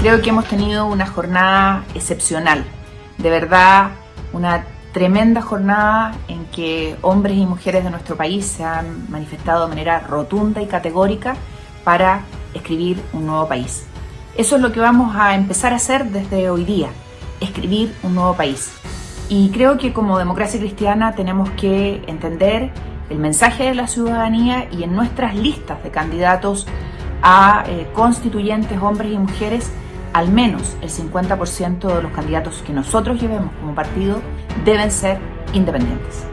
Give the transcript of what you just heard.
Creo que hemos tenido una jornada excepcional, de verdad una tremenda jornada en que hombres y mujeres de nuestro país se han manifestado de manera rotunda y categórica para escribir un nuevo país. Eso es lo que vamos a empezar a hacer desde hoy día, escribir un nuevo país. Y creo que como democracia cristiana tenemos que entender el mensaje de la ciudadanía y en nuestras listas de candidatos a eh, constituyentes, hombres y mujeres, al menos el 50% de los candidatos que nosotros llevemos como partido deben ser independientes.